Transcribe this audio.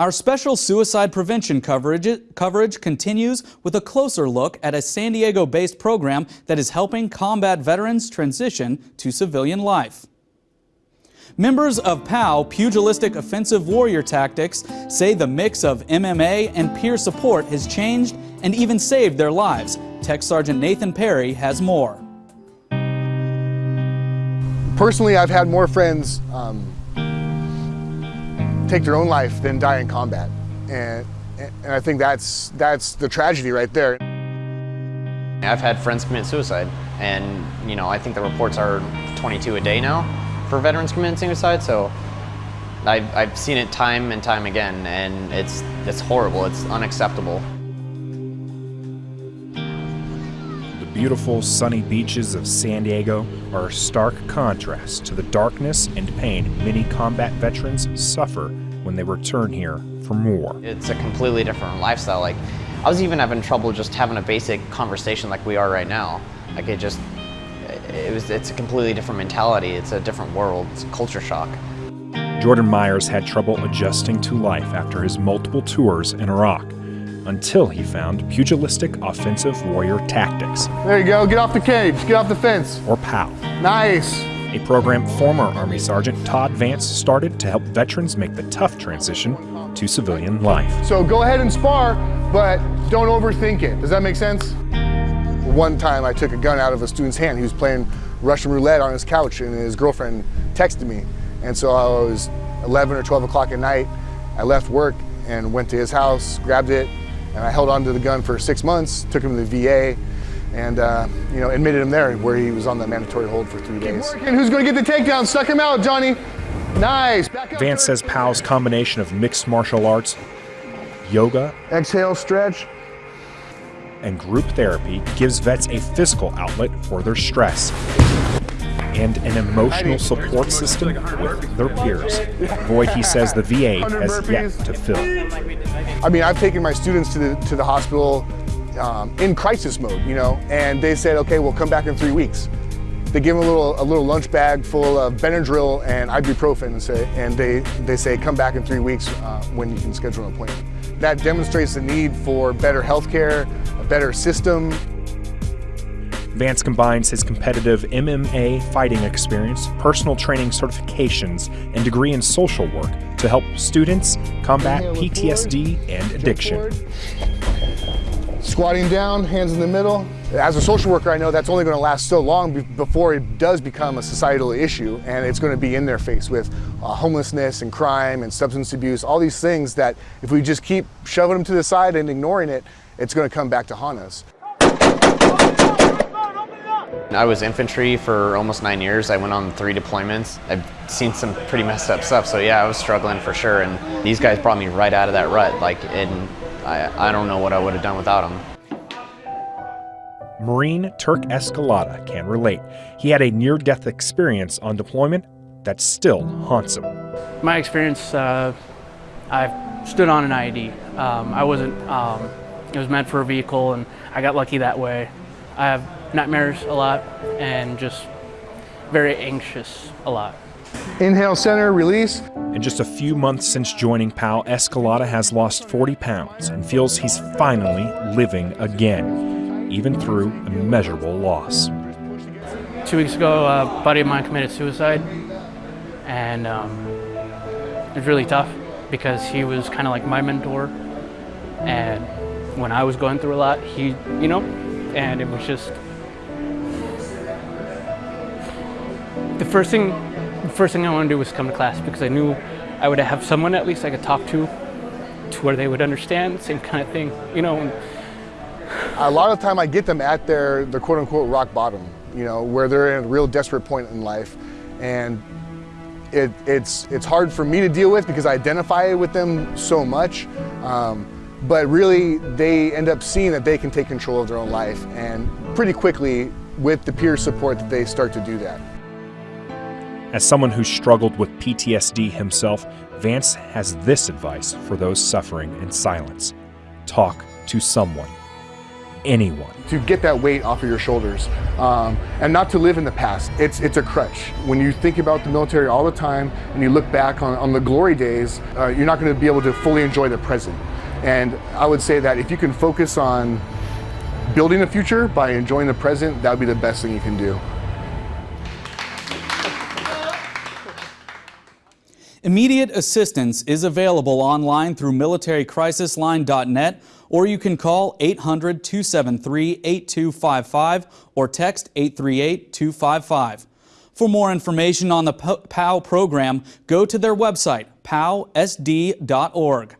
Our special suicide prevention coverage, coverage continues with a closer look at a San Diego-based program that is helping combat veterans transition to civilian life. Members of POW, Pugilistic Offensive Warrior Tactics, say the mix of MMA and peer support has changed and even saved their lives. Tech Sergeant Nathan Perry has more. Personally, I've had more friends um, take their own life than die in combat. And, and I think that's, that's the tragedy right there. I've had friends commit suicide and you know I think the reports are 22 a day now for veterans committing suicide so I've, I've seen it time and time again and it's, it's horrible, it's unacceptable. Beautiful sunny beaches of San Diego are a stark contrast to the darkness and pain many combat veterans suffer when they return here from war. It's a completely different lifestyle. Like, I was even having trouble just having a basic conversation like we are right now. Like it just, it was, it's a completely different mentality. It's a different world. It's a culture shock. Jordan Myers had trouble adjusting to life after his multiple tours in Iraq until he found pugilistic offensive warrior tactics. There you go, get off the cage, get off the fence. Or POW. Nice. A program former Army Sergeant Todd Vance started to help veterans make the tough transition to civilian life. So go ahead and spar, but don't overthink it. Does that make sense? One time I took a gun out of a student's hand. He was playing Russian roulette on his couch and his girlfriend texted me. And so I was 11 or 12 o'clock at night. I left work and went to his house, grabbed it, and I held on to the gun for six months, took him to the VA, and uh, you know, admitted him there where he was on the mandatory hold for three days. And Who's going to get the takedown? Suck him out, Johnny. Nice. Vance says POW's combination of mixed martial arts, yoga, exhale, stretch, and group therapy gives vets a physical outlet for their stress and an emotional support system with their peers. Void, he says the VA has yet to fill. I mean, I've taken my students to the, to the hospital um, in crisis mode, you know, and they said, okay, we'll come back in three weeks. They give them a little, a little lunch bag full of Benadryl and ibuprofen and, say, and they, they say, come back in three weeks uh, when you can schedule an appointment. That demonstrates the need for better healthcare, a better system, Vance combines his competitive MMA fighting experience, personal training certifications, and degree in social work to help students combat PTSD and addiction. Squatting down, hands in the middle. As a social worker, I know that's only going to last so long before it does become a societal issue and it's going to be in their face with uh, homelessness and crime and substance abuse, all these things that if we just keep shoving them to the side and ignoring it, it's going to come back to haunt us. I was infantry for almost nine years. I went on three deployments. I've seen some pretty messed up stuff, so yeah, I was struggling for sure. And these guys brought me right out of that rut. Like, and I, I don't know what I would have done without them. Marine Turk Escalada can relate. He had a near-death experience on deployment that still haunts him. My experience, uh, I stood on an IED. Um, I wasn't, um, it was meant for a vehicle and I got lucky that way. I have nightmares a lot and just very anxious a lot. Inhale center, release. In just a few months since joining POW, Escalada has lost 40 pounds and feels he's finally living again, even through immeasurable loss. Two weeks ago, a buddy of mine committed suicide, and um, it was really tough because he was kind of like my mentor, and when I was going through a lot, he, you know, and it was just the first thing the first thing I wanted to do was come to class because I knew I would have someone at least I could talk to to where they would understand same kind of thing you know a lot of time I get them at their their quote unquote rock bottom you know where they're in a real desperate point in life and it, it's it's hard for me to deal with because I identify with them so much um, but really they end up seeing that they can take control of their own life and pretty quickly with the peer support that they start to do that. As someone who struggled with PTSD himself, Vance has this advice for those suffering in silence. Talk to someone. anyone. to get that weight off of your shoulders um, and not to live in the past. It's, it's a crutch. When you think about the military all the time and you look back on, on the glory days, uh, you're not going to be able to fully enjoy the present. And I would say that if you can focus on building the future by enjoying the present, that would be the best thing you can do. Immediate assistance is available online through militarycrisisline.net or you can call 800 273 8255 or text 838 255. For more information on the POW program, go to their website, powsd.org.